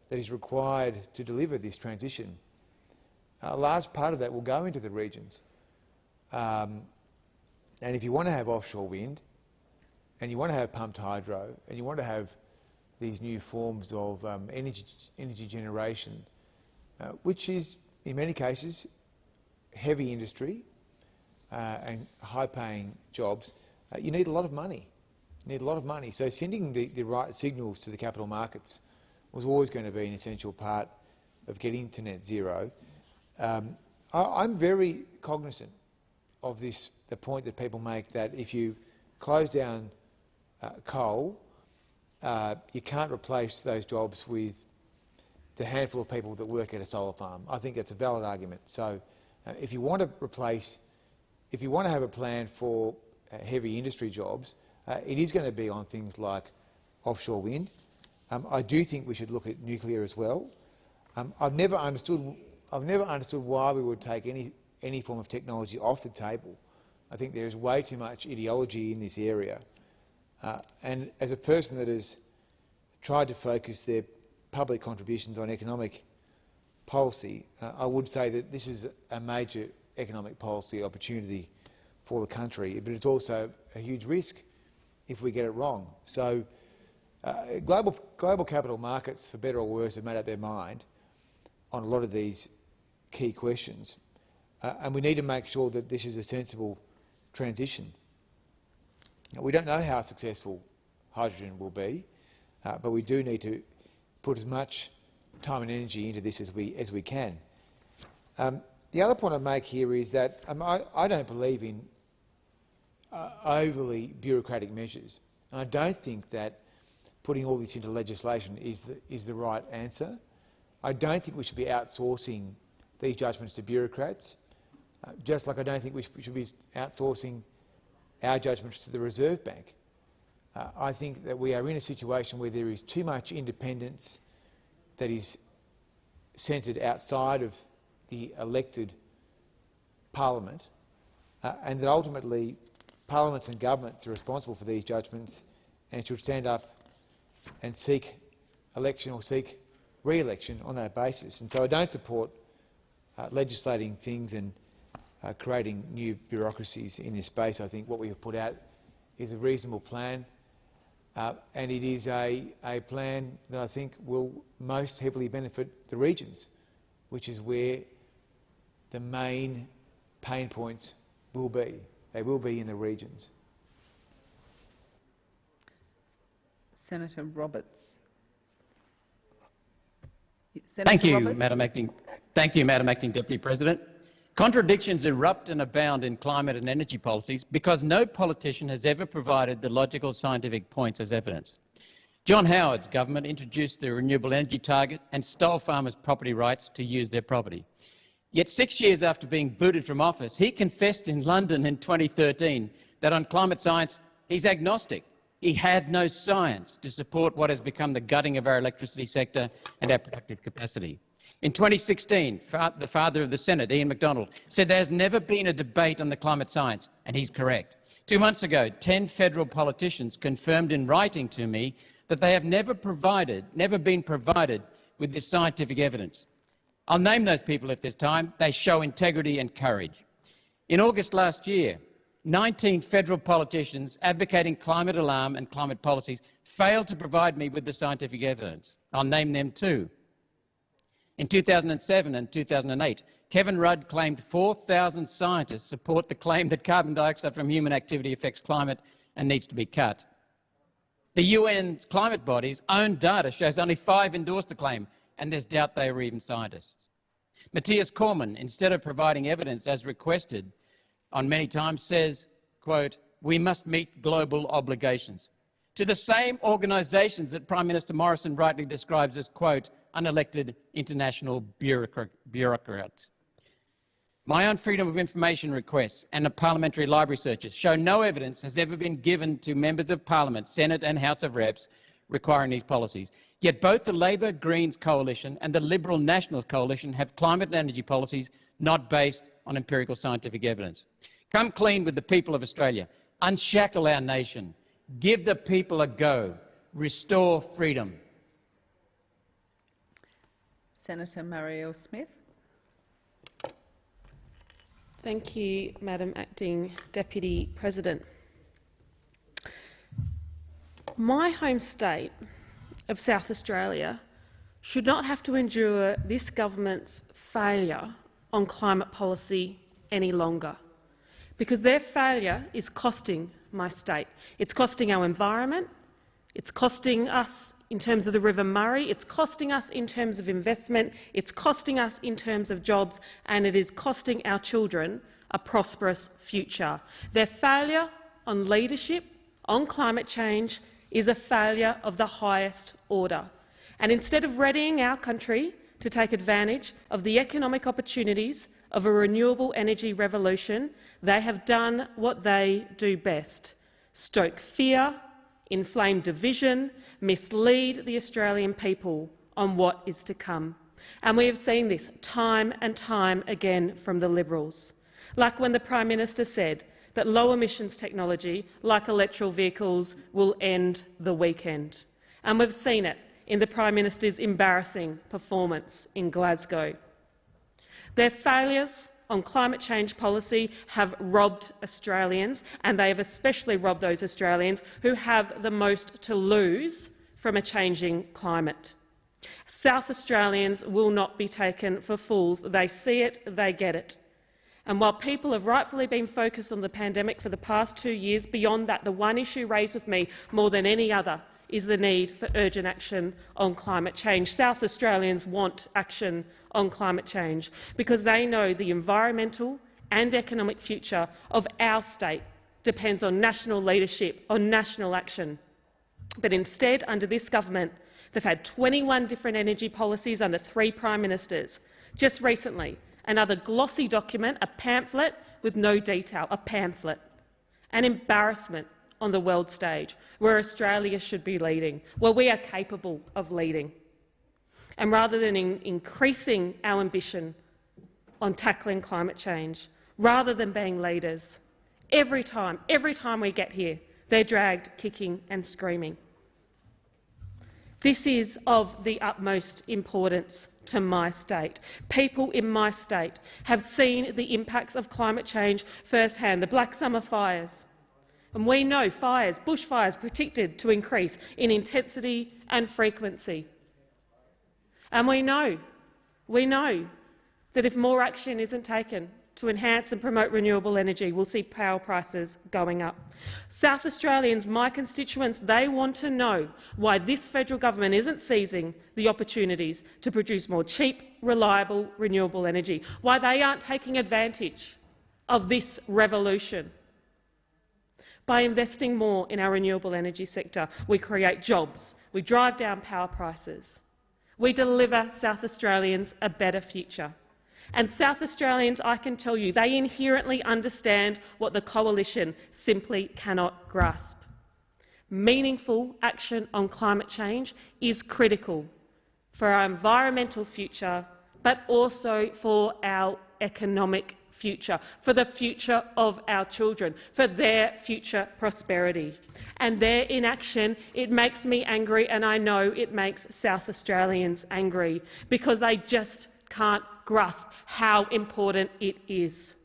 that is required to deliver this transition, a large part of that will go into the regions. Um, and if you want to have offshore wind, and you want to have pumped hydro, and you want to have these new forms of um, energy, energy generation, uh, which is, in many cases, heavy industry uh, and high-paying jobs, uh, you need a lot of money. Need a lot of money. So sending the, the right signals to the capital markets was always going to be an essential part of getting to net zero. Um, I, I'm very cognizant of this, the point that people make that if you close down uh, coal, uh, you can't replace those jobs with the handful of people that work at a solar farm. I think that's a valid argument. So uh, if you want to replace, if you want to have a plan for uh, heavy industry jobs, uh, it is going to be on things like offshore wind. Um, I do think we should look at nuclear as well. Um, I've never understood. I've never understood why we would take any any form of technology off the table. I think there is way too much ideology in this area. Uh, and as a person that has tried to focus their public contributions on economic policy, uh, I would say that this is a major economic policy opportunity for the country, but it's also a huge risk if we get it wrong. So uh, global, global capital markets, for better or worse, have made up their mind on a lot of these key questions. Uh, and we need to make sure that this is a sensible transition. We don't know how successful hydrogen will be, uh, but we do need to put as much time and energy into this as we, as we can. Um, the other point I make here is that um, I, I, don't believe in uh, overly bureaucratic measures. And I don't think that putting all this into legislation is the, is the right answer. I don't think we should be outsourcing these judgments to bureaucrats, uh, just like I don't think we should be outsourcing our judgments to the Reserve Bank. Uh, I think that we are in a situation where there is too much independence that is centred outside of the elected parliament, uh, and that ultimately parliaments and governments are responsible for these judgments and should stand up and seek election or seek re-election on that basis. And so I don't support uh, legislating things and uh, creating new bureaucracies in this space. I think what we have put out is a reasonable plan, uh, and it is a, a plan that I think will most heavily benefit the regions, which is where the main pain points will be. They will be in the regions. Senator Roberts. Senator Thank you, Roberts? Madam Acting. Thank you, Madam Acting Deputy President. Contradictions erupt and abound in climate and energy policies because no politician has ever provided the logical scientific points as evidence. John Howard's government introduced the renewable energy target and stole farmers' property rights to use their property. Yet six years after being booted from office, he confessed in London in 2013 that on climate science he's agnostic. He had no science to support what has become the gutting of our electricity sector and our productive capacity. In 2016, the father of the Senate, Ian Macdonald, said there has never been a debate on the climate science, and he's correct. Two months ago, 10 federal politicians confirmed in writing to me that they have never provided, never been provided with this scientific evidence. I'll name those people if there's time. They show integrity and courage. In August last year, 19 federal politicians advocating climate alarm and climate policies failed to provide me with the scientific evidence. I'll name them too. In 2007 and 2008, Kevin Rudd claimed 4,000 scientists support the claim that carbon dioxide from human activity affects climate and needs to be cut. The UN climate body's own data shows only five endorsed the claim, and there's doubt they were even scientists. Mathias Cormann, instead of providing evidence as requested on many times, says, quote, we must meet global obligations. To the same organisations that Prime Minister Morrison rightly describes as, quote, unelected international bureaucrats. My own Freedom of Information requests and the parliamentary library searches show no evidence has ever been given to members of parliament, Senate and House of Reps, requiring these policies. Yet both the Labor Greens coalition and the Liberal Nationals coalition have climate and energy policies not based on empirical scientific evidence. Come clean with the people of Australia. Unshackle our nation. Give the people a go. Restore freedom. Senator Marielle Smith. Thank you, Madam Acting Deputy President. My home state of South Australia should not have to endure this government's failure on climate policy any longer, because their failure is costing my state. It's costing our environment, it's costing us in terms of the River Murray, it's costing us in terms of investment, it's costing us in terms of jobs, and it is costing our children a prosperous future. Their failure on leadership, on climate change, is a failure of the highest order. And instead of readying our country to take advantage of the economic opportunities of a renewable energy revolution, they have done what they do best — stoke fear, inflame division, mislead the Australian people on what is to come. And we have seen this time and time again from the Liberals, like when the Prime Minister said that low emissions technology, like electric vehicles, will end the weekend. And we've seen it in the Prime Minister's embarrassing performance in Glasgow. Their failures on climate change policy have robbed Australians, and they have especially robbed those Australians who have the most to lose from a changing climate. South Australians will not be taken for fools. They see it, they get it. And while people have rightfully been focused on the pandemic for the past two years, beyond that, the one issue raised with me more than any other is the need for urgent action on climate change. South Australians want action on climate change because they know the environmental and economic future of our state depends on national leadership, on national action. But instead, under this government, they've had 21 different energy policies under three prime ministers. Just recently, another glossy document, a pamphlet with no detail, a pamphlet. An embarrassment on the world stage, where Australia should be leading, where we are capable of leading. And rather than in increasing our ambition on tackling climate change, rather than being leaders, every time, every time we get here, they're dragged kicking and screaming. This is of the utmost importance to my state. People in my state have seen the impacts of climate change firsthand. The Black Summer fires, and we know fires, bushfires, predicted to increase in intensity and frequency. And we know, we know that if more action isn't taken to enhance and promote renewable energy, we'll see power prices going up. South Australians, my constituents, they want to know why this federal government isn't seizing the opportunities to produce more cheap, reliable, renewable energy, why they aren't taking advantage of this revolution. By investing more in our renewable energy sector, we create jobs, we drive down power prices, we deliver South Australians a better future. And South Australians, I can tell you, they inherently understand what the coalition simply cannot grasp. Meaningful action on climate change is critical for our environmental future, but also for our economic future, for the future of our children, for their future prosperity. And their inaction, it makes me angry, and I know it makes South Australians angry, because they just can't grasp how important it is.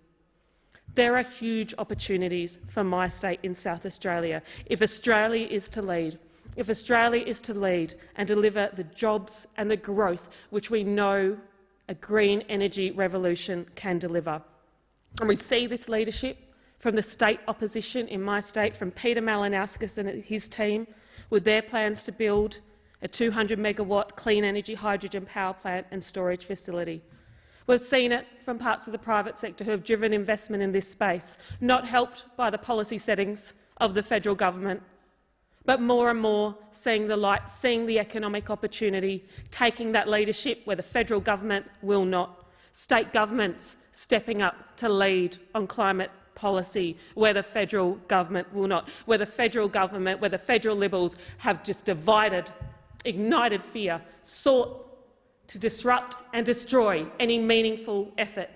There are huge opportunities for my state in South Australia if Australia is to lead. If Australia is to lead and deliver the jobs and the growth which we know a green energy revolution can deliver. And we see this leadership from the state opposition in my state, from Peter Malinauskas and his team, with their plans to build a 200 megawatt clean energy hydrogen power plant and storage facility. We've seen it from parts of the private sector who have driven investment in this space, not helped by the policy settings of the federal government, but more and more seeing the light, seeing the economic opportunity, taking that leadership where the federal government will not. State governments stepping up to lead on climate policy where the federal government will not, where the federal government, where the federal Liberals have just divided, ignited fear, sought to disrupt and destroy any meaningful effort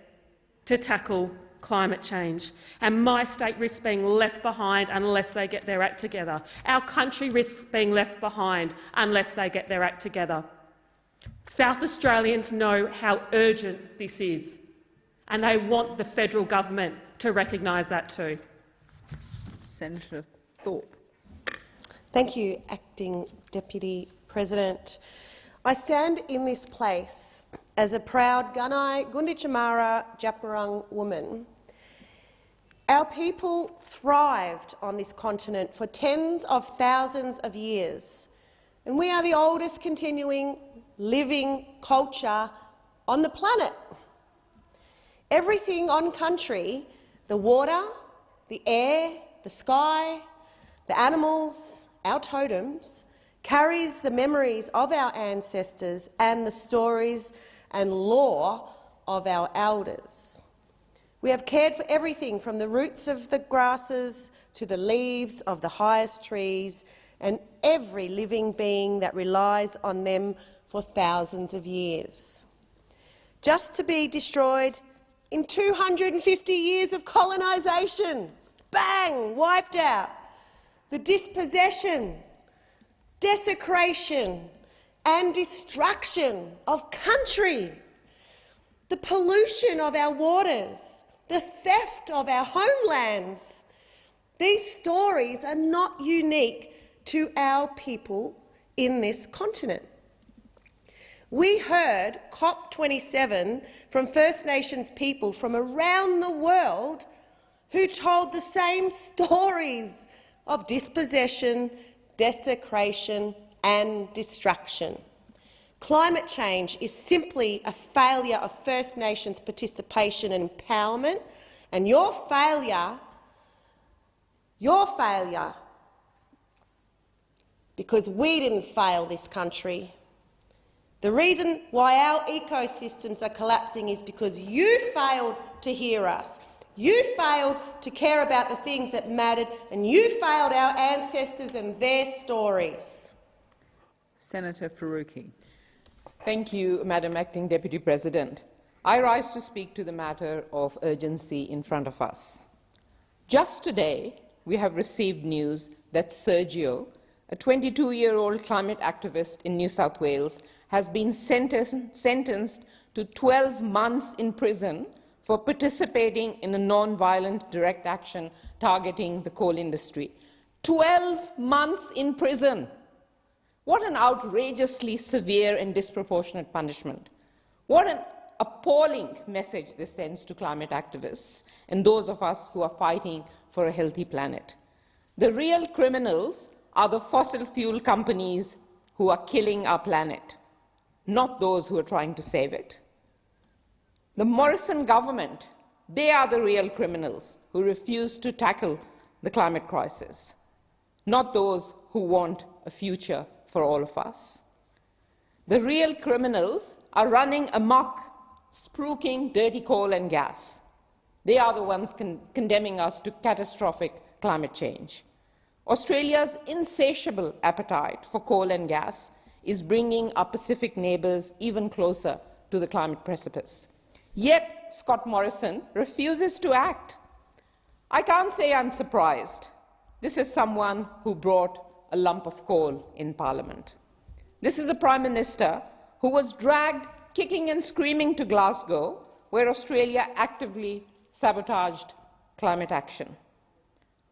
to tackle climate change. And my state risks being left behind unless they get their act together. Our country risks being left behind unless they get their act together. South Australians know how urgent this is, and they want the federal government to recognise that too. Senator Thorpe. Thank you, Acting Deputy President. I stand in this place as a proud Gunai Gunditjmara Djab woman. Our people thrived on this continent for tens of thousands of years, and we are the oldest continuing living culture on the planet. Everything on country, the water, the air, the sky, the animals, our totems, carries the memories of our ancestors and the stories and lore of our elders. We have cared for everything from the roots of the grasses to the leaves of the highest trees and every living being that relies on them for thousands of years. Just to be destroyed in 250 years of colonisation. Bang! Wiped out. The dispossession desecration and destruction of country, the pollution of our waters, the theft of our homelands. These stories are not unique to our people in this continent. We heard COP27 from First Nations people from around the world who told the same stories of dispossession desecration and destruction. Climate change is simply a failure of First Nations participation and empowerment, and your failure, your failure, because we didn't fail this country. The reason why our ecosystems are collapsing is because you failed to hear us. You failed to care about the things that mattered, and you failed our ancestors and their stories. Senator Faruqi. Thank you, Madam Acting Deputy President. I rise to speak to the matter of urgency in front of us. Just today, we have received news that Sergio, a 22-year-old climate activist in New South Wales, has been sentenced to 12 months in prison for participating in a non-violent direct action targeting the coal industry. 12 months in prison. What an outrageously severe and disproportionate punishment. What an appalling message this sends to climate activists and those of us who are fighting for a healthy planet. The real criminals are the fossil fuel companies who are killing our planet, not those who are trying to save it. The Morrison government, they are the real criminals who refuse to tackle the climate crisis, not those who want a future for all of us. The real criminals are running amok, spruiking dirty coal and gas. They are the ones con condemning us to catastrophic climate change. Australia's insatiable appetite for coal and gas is bringing our Pacific neighbours even closer to the climate precipice. Yet Scott Morrison refuses to act. I can't say I'm surprised. This is someone who brought a lump of coal in Parliament. This is a Prime Minister who was dragged kicking and screaming to Glasgow, where Australia actively sabotaged climate action.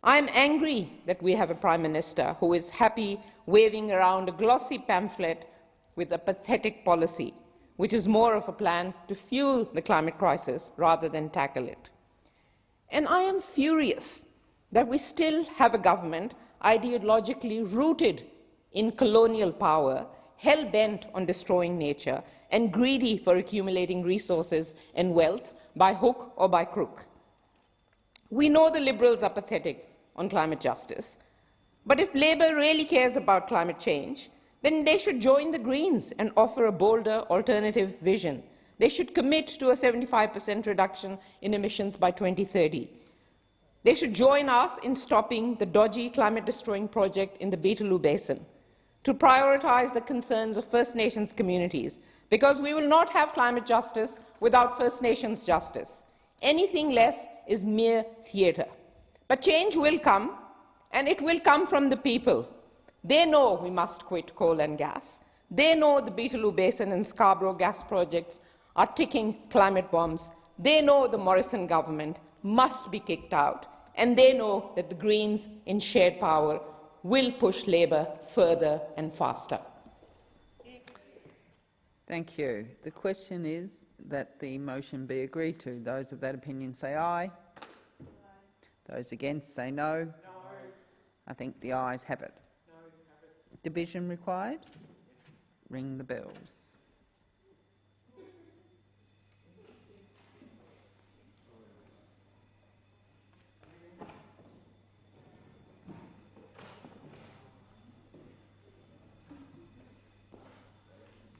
I am angry that we have a Prime Minister who is happy waving around a glossy pamphlet with a pathetic policy, which is more of a plan to fuel the climate crisis rather than tackle it. And I am furious that we still have a government ideologically rooted in colonial power, hell-bent on destroying nature, and greedy for accumulating resources and wealth by hook or by crook. We know the Liberals are pathetic on climate justice, but if Labour really cares about climate change, then they should join the Greens and offer a bolder alternative vision. They should commit to a 75% reduction in emissions by 2030. They should join us in stopping the dodgy climate-destroying project in the Beetaloo Basin, to prioritise the concerns of First Nations communities, because we will not have climate justice without First Nations justice. Anything less is mere theatre. But change will come, and it will come from the people. They know we must quit coal and gas. They know the Beetaloo Basin and Scarborough gas projects are ticking climate bombs. They know the Morrison government must be kicked out and they know that the Greens in shared power will push Labour further and faster. Thank you. The question is that the motion be agreed to. Those of that opinion say aye. Those against say no. no. I think the ayes have it. Division required? Ring the bells.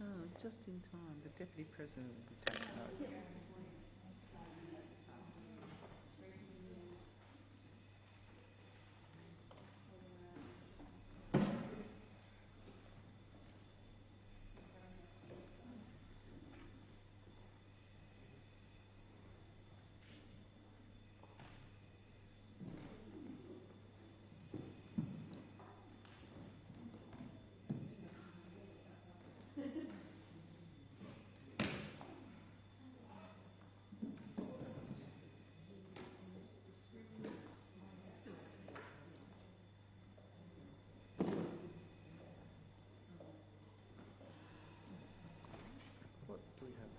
Oh, just in time. The Deputy President will be taking over. we have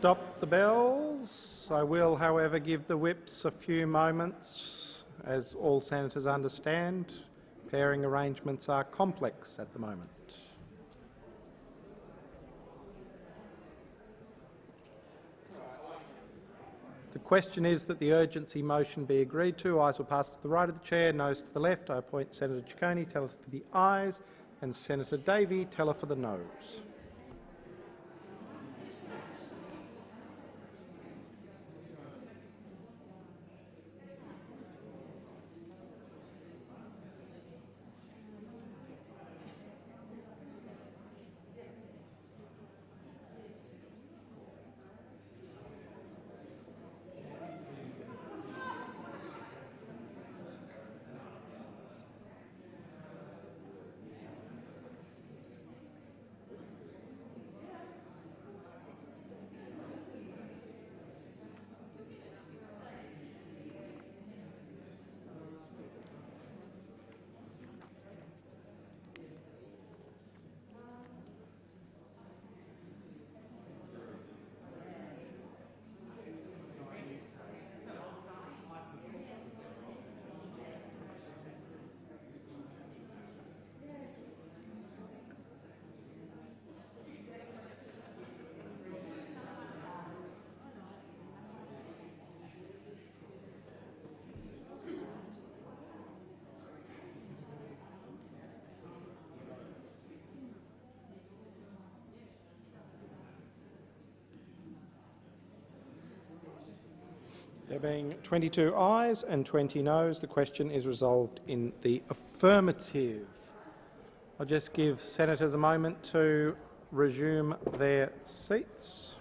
Stop the bells. I will, however, give the whips a few moments. As all senators understand, pairing arrangements are complex at the moment. The question is that the urgency motion be agreed to. Ayes will pass to the right of the chair, noes to the left. I appoint Senator Ciccone, teller for the ayes, and Senator Davey, teller for the noes. Being 22 ayes and 20 noes, the question is resolved in the affirmative. I'll just give senators a moment to resume their seats.